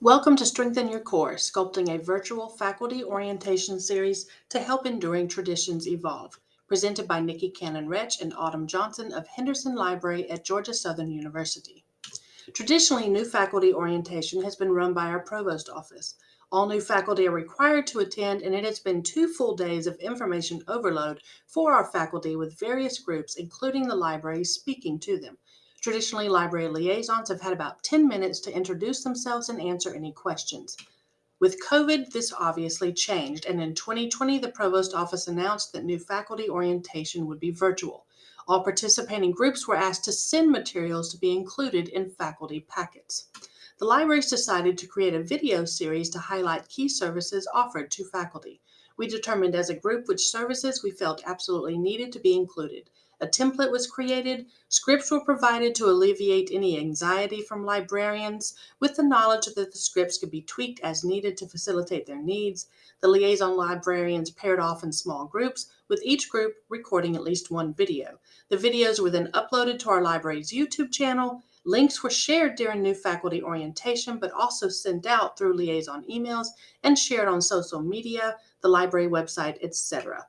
Welcome to Strengthen Your Core, sculpting a virtual faculty orientation series to help enduring traditions evolve. Presented by Nikki Cannon Rich and Autumn Johnson of Henderson Library at Georgia Southern University. Traditionally, new faculty orientation has been run by our provost office. All new faculty are required to attend, and it has been two full days of information overload for our faculty with various groups, including the library, speaking to them. Traditionally, library liaisons have had about 10 minutes to introduce themselves and answer any questions. With COVID, this obviously changed, and in 2020, the Provost Office announced that new faculty orientation would be virtual. All participating groups were asked to send materials to be included in faculty packets. The libraries decided to create a video series to highlight key services offered to faculty. We determined as a group which services we felt absolutely needed to be included. A template was created, scripts were provided to alleviate any anxiety from librarians, with the knowledge that the scripts could be tweaked as needed to facilitate their needs. The liaison librarians paired off in small groups, with each group recording at least one video. The videos were then uploaded to our library's YouTube channel. Links were shared during new faculty orientation, but also sent out through liaison emails and shared on social media, the library website, etc.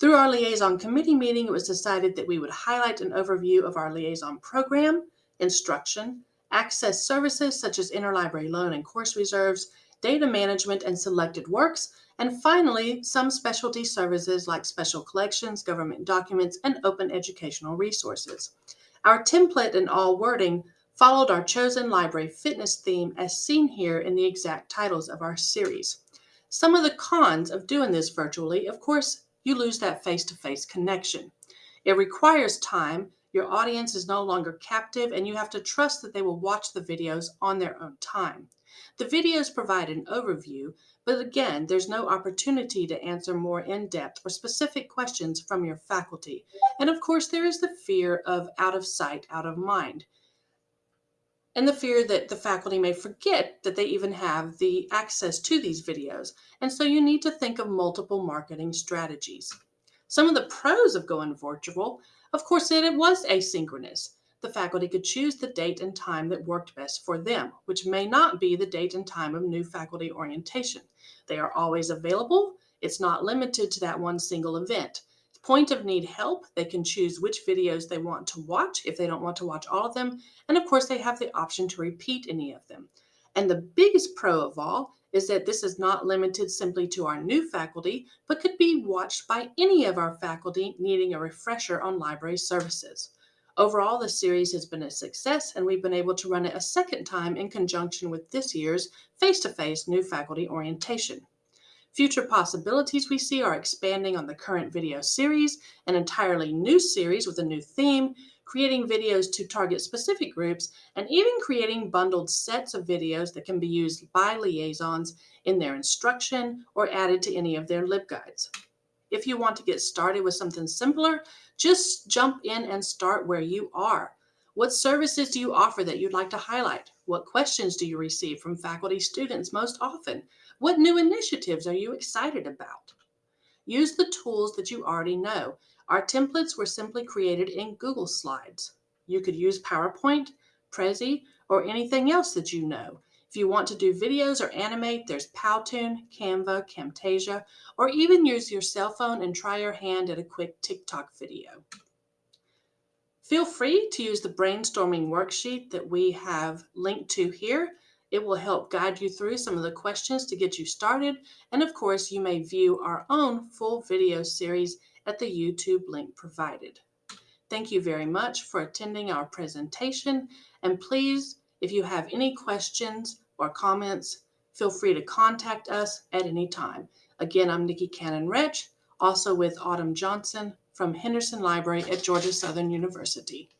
Through our liaison committee meeting, it was decided that we would highlight an overview of our liaison program, instruction, access services such as interlibrary loan and course reserves, data management and SelectedWorks, and finally, some specialty services like special collections, government documents, and open educational resources. Our template and all wording followed our chosen library fitness theme as seen here in the exact titles of our series. Some of the cons of doing this virtually, of course, you lose that face to face connection. It requires time. Your audience is no longer captive, and you have to trust that they will watch the videos on their own time. The videos provide an overview, but again, there's no opportunity to answer more in depth or specific questions from your faculty. And of course, there is the fear of out of sight, out of mind and the fear that the faculty may forget that they even have the access to these videos. And so you need to think of multiple marketing strategies. Some of the pros of going virtual, of course, that it was asynchronous. The faculty could choose the date and time that worked best for them, which may not be the date and time of new faculty orientation. They are always available. It's not limited to that one single event point of need help, they can choose which videos they want to watch if they don't want to watch all of them. And of course, they have the option to repeat any of them. And the biggest pro of all is that this is not limited simply to our new faculty, but could be watched by any of our faculty needing a refresher on library services. Overall, the series has been a success, and we've been able to run it a second time in conjunction with this year's face to face new faculty orientation. Future possibilities we see are expanding on the current video series, an entirely new series with a new theme, creating videos to target specific groups, and even creating bundled sets of videos that can be used by liaisons in their instruction or added to any of their LibGuides. If you want to get started with something simpler, just jump in and start where you are. What services do you offer that you'd like to highlight? What questions do you receive from faculty students most often? What new initiatives are you excited about? Use the tools that you already know. Our templates were simply created in Google Slides. You could use PowerPoint, Prezi, or anything else that you know. If you want to do videos or animate, there's Powtoon, Canva, Camtasia, or even use your cell phone and try your hand at a quick TikTok video. Feel free to use the brainstorming worksheet that we have linked to here it will help guide you through some of the questions to get you started. And of course, you may view our own full video series at the YouTube link provided. Thank you very much for attending our presentation. And please, if you have any questions or comments, feel free to contact us at any time. Again, I'm Nikki Cannon-Rich, also with Autumn Johnson from Henderson Library at Georgia Southern University.